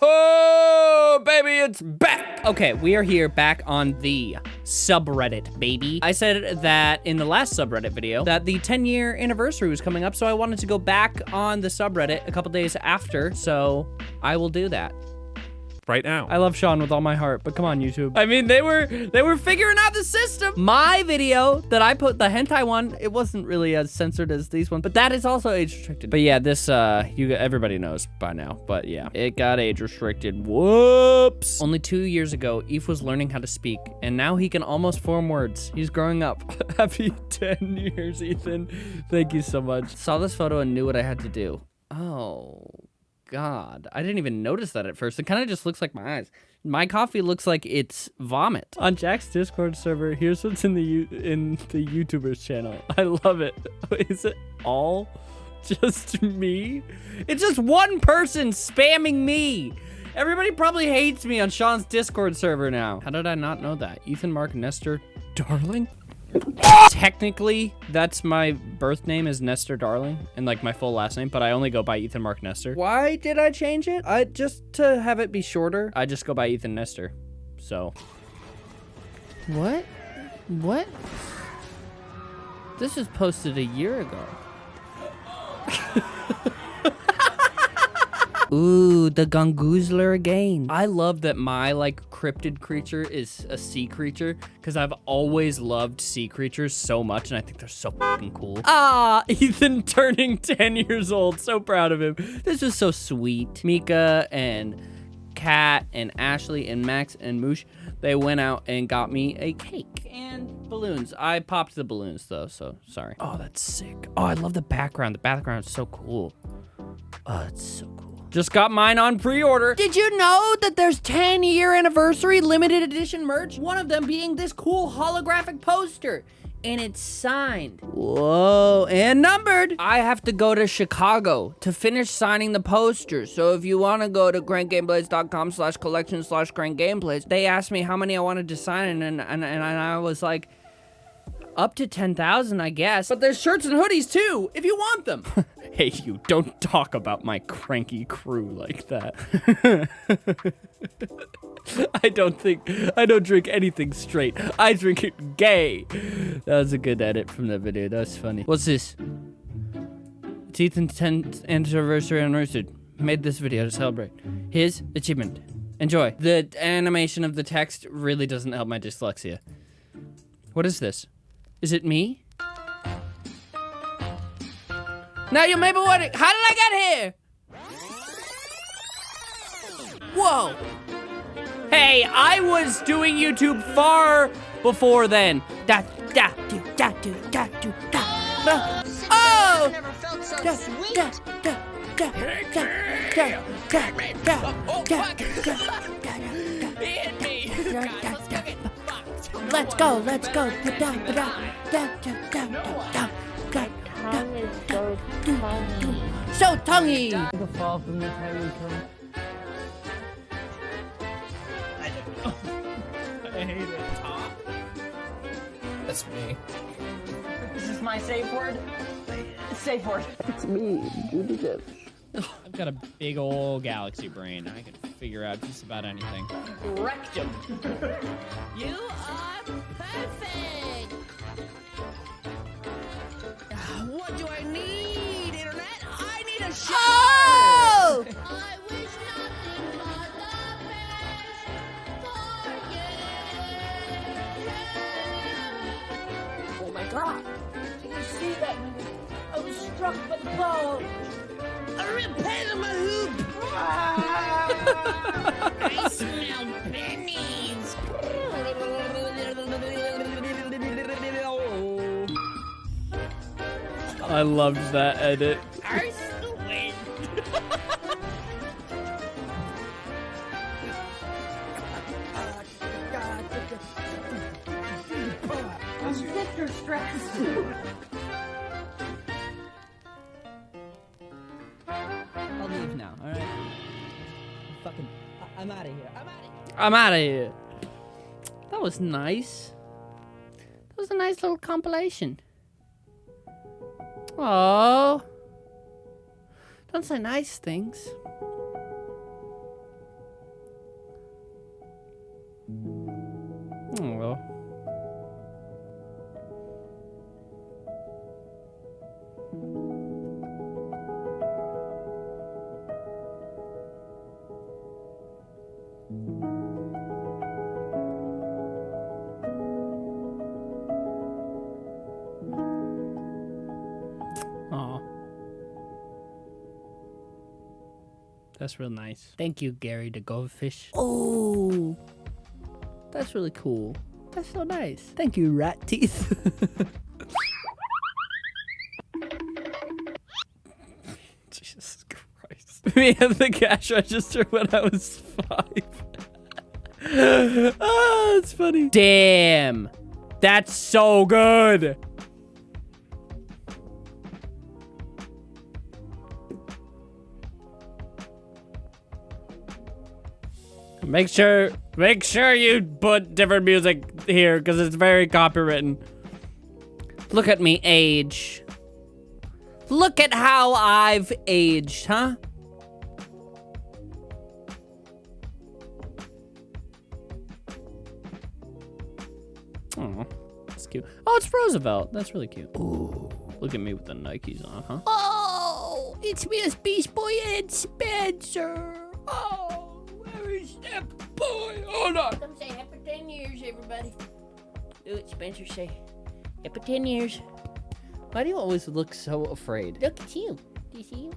Oh, baby, it's back. Okay, we are here back on the subreddit, baby. I said that in the last subreddit video that the 10 year anniversary was coming up, so I wanted to go back on the subreddit a couple days after, so I will do that right now. I love Sean with all my heart, but come on, YouTube. I mean, they were they were figuring out the system. My video that I put, the hentai one, it wasn't really as censored as these ones, but that is also age restricted. But yeah, this, uh, you everybody knows by now, but yeah, it got age restricted. Whoops. Only two years ago, Eve was learning how to speak, and now he can almost form words. He's growing up. Happy 10 years, Ethan. Thank you so much. Saw this photo and knew what I had to do. Oh, God. I didn't even notice that at first. It kind of just looks like my eyes. My coffee looks like it's vomit. On Jack's Discord server, here's what's in the U in the YouTubers channel. I love it. Is it all just me? It's just one person spamming me. Everybody probably hates me on Sean's Discord server now. How did I not know that? Ethan Mark Nestor Darling? Technically, that's my birth name is Nestor Darling and like my full last name, but I only go by Ethan Mark Nestor. Why did I change it? I just to have it be shorter. I just go by Ethan Nestor. So. What? What? This was posted a year ago. Ooh, the Gongoozler again. I love that my like cryptid creature is a sea creature because I've always loved sea creatures so much and I think they're so fucking cool. Ah, Ethan turning 10 years old. So proud of him. This is so sweet. Mika and Kat and Ashley and Max and Moosh, they went out and got me a cake and balloons. I popped the balloons though, so sorry. Oh, that's sick. Oh, I love the background. The background is so cool. Oh, it's so cool. Just got mine on pre-order. Did you know that there's 10 year anniversary limited edition merch? One of them being this cool holographic poster and it's signed. Whoa, and numbered. I have to go to Chicago to finish signing the posters. So if you want to go to crankgameplays.com slash collection slash crankgameplays, they asked me how many I wanted to sign, and, and, and I was like, up to 10,000, I guess. But there's shirts and hoodies too, if you want them. hey, you, don't talk about my cranky crew like that. I don't think, I don't drink anything straight. I drink it gay. That was a good edit from the video. That was funny. What's this? It's Ethan's 10th anniversary anniversary. Made this video to celebrate his achievement. Enjoy. The animation of the text really doesn't help my dyslexia. What is this? Is it me? Now you may be wondering, how did I get here? Whoa. Hey, I was doing YouTube far before then. Da, da, do, da, do, da, do, da, da. Oh! Da, da, da, da, da, da, da, da, da, da, da, da, Let's go, let's go. So tonguey. The fall from the tiny I hate it. Top. That's me. This is my safe word. Safe word. It's me, Judi Dench. I've got a big old galaxy brain. I can figure out just about anything. Rectum. you rock. A repair my hoop. I smell pennies. I loved that edit. Arse the. Sister stress. I'm out of here. I'm out of here. I'm out of here. That was nice. That was a nice little compilation. Oh. Don't say nice things. Oh well. That's real nice. Thank you, Gary the goldfish. Oh, that's really cool. That's so nice. Thank you, rat teeth. Jesus Christ. Me at the cash register when I was five. Ah, oh, it's funny. Damn. That's so good. Make sure, make sure you put different music here because it's very copywritten. Look at me age. Look at how I've aged, huh? Oh, that's cute. Oh, it's Roosevelt. That's really cute. Ooh, look at me with the Nikes on, huh? Oh, it's me as Beast Boy and Spencer. Boy? Hold on. Come say happy 10 years, everybody. Do it, Spencer. Say happy 10 years. Why do you always look so afraid? Look at you. Do you see you?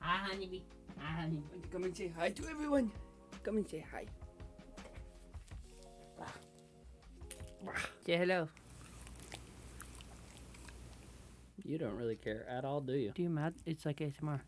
Hi, honeybee. Hi, honey. Come and say hi to everyone. Come and say hi. Say hello. You don't really care at all, do you? Do you, Matt? It's like ASMR.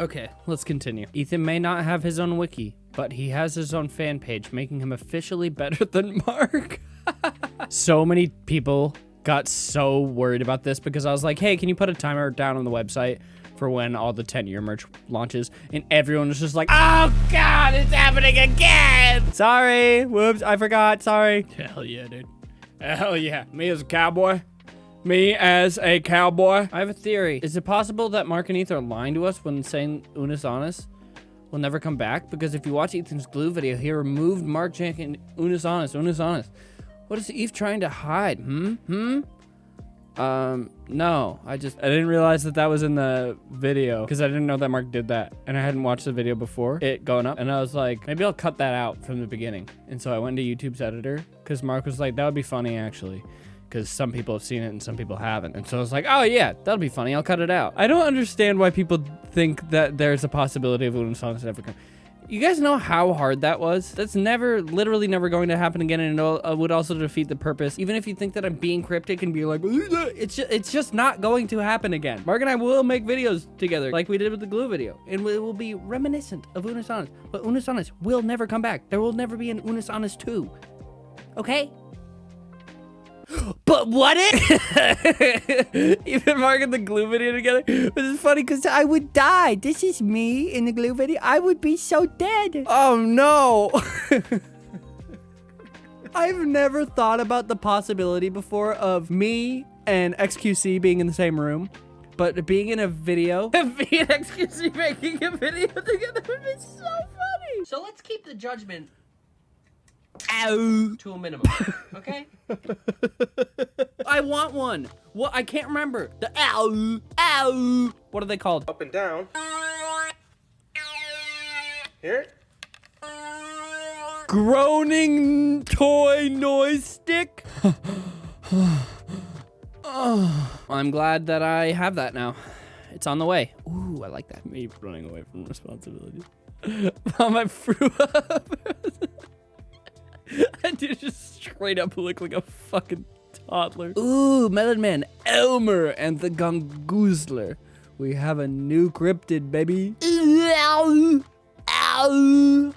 Okay, let's continue. Ethan may not have his own wiki, but he has his own fan page, making him officially better than Mark. so many people got so worried about this because I was like, hey, can you put a timer down on the website for when all the 10 year merch launches? And everyone was just like, oh God, it's happening again. Sorry. Whoops, I forgot. Sorry. Hell yeah, dude. Hell yeah. Me as a cowboy. Me as a cowboy. I have a theory. Is it possible that Mark and Ethan are lying to us when saying Unus Annus will never come back? Because if you watch Ethan's glue video, he removed Mark Jank and Unus Annus. Unus Annus. What is Eve trying to hide? Hmm? Hmm? Um, no. I just, I didn't realize that that was in the video because I didn't know that Mark did that. And I hadn't watched the video before it going up. And I was like, maybe I'll cut that out from the beginning. And so I went to YouTube's editor because Mark was like, that would be funny actually. Because some people have seen it and some people haven't. And so I was like, oh yeah, that'll be funny. I'll cut it out. I don't understand why people think that there's a possibility of Unus Annus ever come. You guys know how hard that was? That's never, literally never going to happen again, and it uh, would also defeat the purpose. Even if you think that I'm being cryptic and be like, it's just, it's just not going to happen again. Mark and I will make videos together, like we did with the glue video, and it will be reminiscent of Unus Annus. But Unus Annus will never come back. There will never be an Unus Annus 2. Okay? But what if even Mark and the glue video together? This is funny because I would die. This is me in the glue video. I would be so dead. Oh no. I've never thought about the possibility before of me and XQC being in the same room, but being in a video, me and XQC making a video together would be so funny. So let's keep the judgment Ow. to a minimum, okay? I want one. What? I can't remember. The ow, ow. What are they called? Up and down. Here. Groaning toy noise stick. oh, I'm glad that I have that now. It's on the way. Ooh, I like that. Me running away from responsibilities. on my fruit. I do just straight up look like a fucking toddler. Ooh, Melon Man, Elmer, and the Gongoozler. We have a new cryptid, baby. Ow, ow,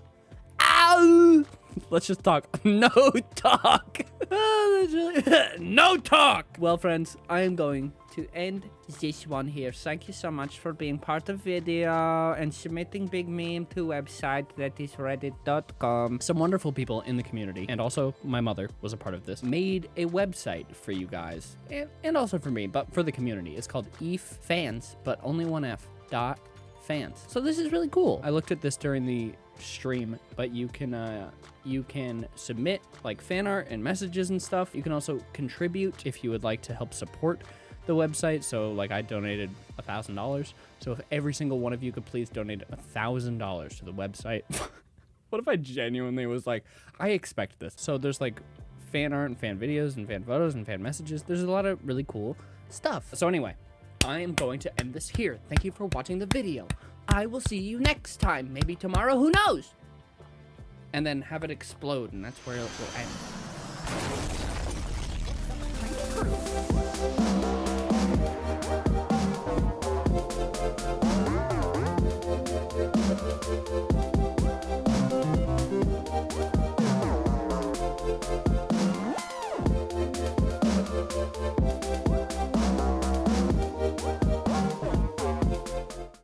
ow. Let's just talk. No talk. Oh, really... no talk. Well, friends, I am going to end this one here. Thank you so much for being part of video and submitting big meme to website that is reddit.com. Some wonderful people in the community and also my mother was a part of this. Made a website for you guys and, and also for me, but for the community. It's called EF Fans, but only one F dot fans. So this is really cool. I looked at this during the stream, but you can uh, you can submit like fan art and messages and stuff. You can also contribute if you would like to help support the website. So like I donated a thousand dollars. So if every single one of you could please donate a thousand dollars to the website. What if I genuinely was like, I expect this? So there's like fan art and fan videos and fan photos and fan messages. There's a lot of really cool stuff. So anyway, I am going to end this here. Thank you for watching the video. I will see you next time. Maybe tomorrow, who knows? And then have it explode, and that's where it will end.